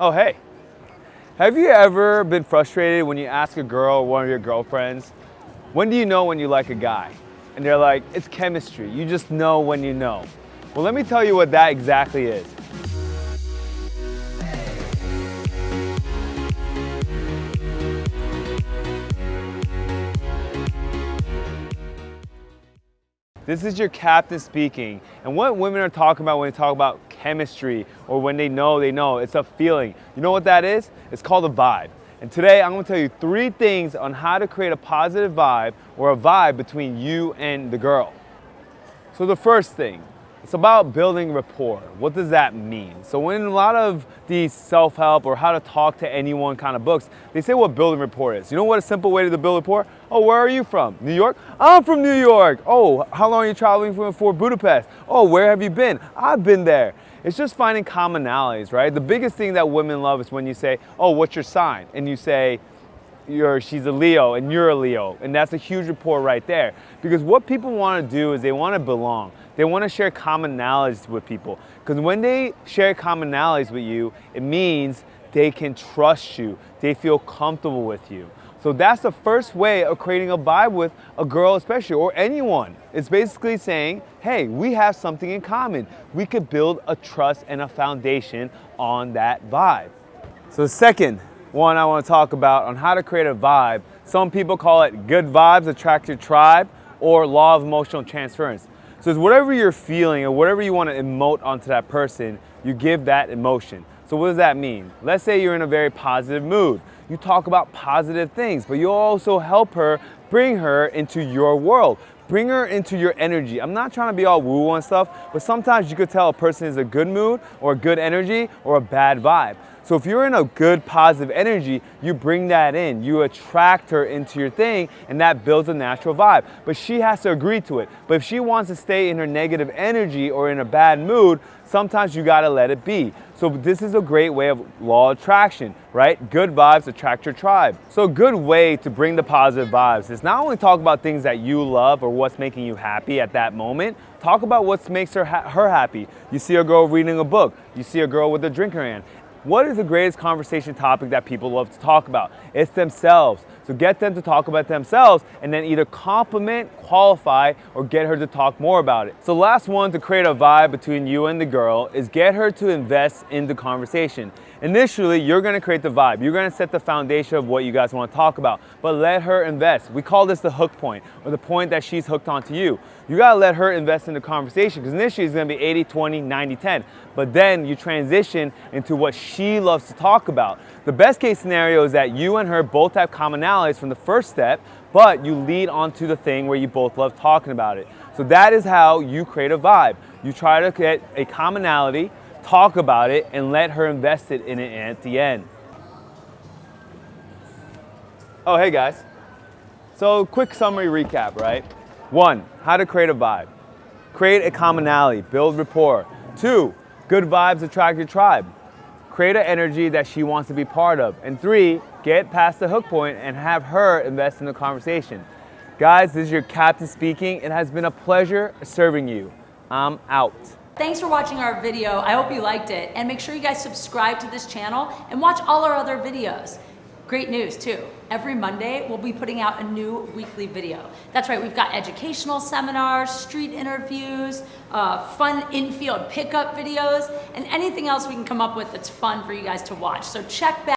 Oh, hey. Have you ever been frustrated when you ask a girl or one of your girlfriends, when do you know when you like a guy? And they're like, it's chemistry. You just know when you know. Well, let me tell you what that exactly is. This is your captain speaking. And what women are talking about when they talk about chemistry or when they know they know, it's a feeling. You know what that is? It's called a vibe. And today I'm gonna tell you three things on how to create a positive vibe or a vibe between you and the girl. So the first thing, it's about building rapport. What does that mean? So when a lot of these self-help or how to talk to anyone kind of books, they say what building rapport is. You know what a simple way to build rapport? Oh, where are you from? New York? I'm from New York. Oh, how long are you traveling from for Budapest? Oh, where have you been? I've been there. It's just finding commonalities, right? The biggest thing that women love is when you say, oh, what's your sign? And you say, you're, she's a Leo and you're a Leo. And that's a huge rapport right there. Because what people want to do is they want to belong. They want to share commonalities with people. Because when they share commonalities with you, it means they can trust you. They feel comfortable with you. So that's the first way of creating a vibe with a girl especially, or anyone. It's basically saying, hey, we have something in common. We could build a trust and a foundation on that vibe. So the second one I want to talk about on how to create a vibe, some people call it good vibes attract your tribe, or law of emotional transference. So it's whatever you're feeling or whatever you want to emote onto that person, you give that emotion. So what does that mean? Let's say you're in a very positive mood. You talk about positive things, but you also help her bring her into your world. Bring her into your energy. I'm not trying to be all woo and stuff, but sometimes you could tell a person is a good mood or a good energy or a bad vibe. So if you're in a good positive energy, you bring that in. You attract her into your thing and that builds a natural vibe. But she has to agree to it. But if she wants to stay in her negative energy or in a bad mood, sometimes you gotta let it be. So this is a great way of law of attraction, right? Good vibes attract your tribe. So a good way to bring the positive vibes is not only talk about things that you love or what's making you happy at that moment, talk about what makes her, her happy. You see a girl reading a book, you see a girl with a drink in her hand, what is the greatest conversation topic that people love to talk about? It's themselves. So get them to talk about themselves and then either compliment, qualify, or get her to talk more about it. So last one to create a vibe between you and the girl is get her to invest in the conversation. Initially, you're gonna create the vibe. You're gonna set the foundation of what you guys wanna talk about, but let her invest. We call this the hook point, or the point that she's hooked onto you. You gotta let her invest in the conversation, because initially it's gonna be 80, 20, 90, 10. But then you transition into what she loves to talk about. The best case scenario is that you and her both have from the first step, but you lead onto the thing where you both love talking about it. So that is how you create a vibe. You try to get a commonality, talk about it, and let her invest it in it at the end. Oh, hey guys. So quick summary recap, right? One, how to create a vibe. Create a commonality, build rapport. Two, good vibes attract your tribe. Create an energy that she wants to be part of. And three, get past the hook point and have her invest in the conversation. Guys, this is your captain speaking. It has been a pleasure serving you. I'm out. Thanks for watching our video. I hope you liked it. And make sure you guys subscribe to this channel and watch all our other videos. Great news too. Every Monday, we'll be putting out a new weekly video. That's right, we've got educational seminars, street interviews, uh, fun infield pickup videos, and anything else we can come up with that's fun for you guys to watch. So check back.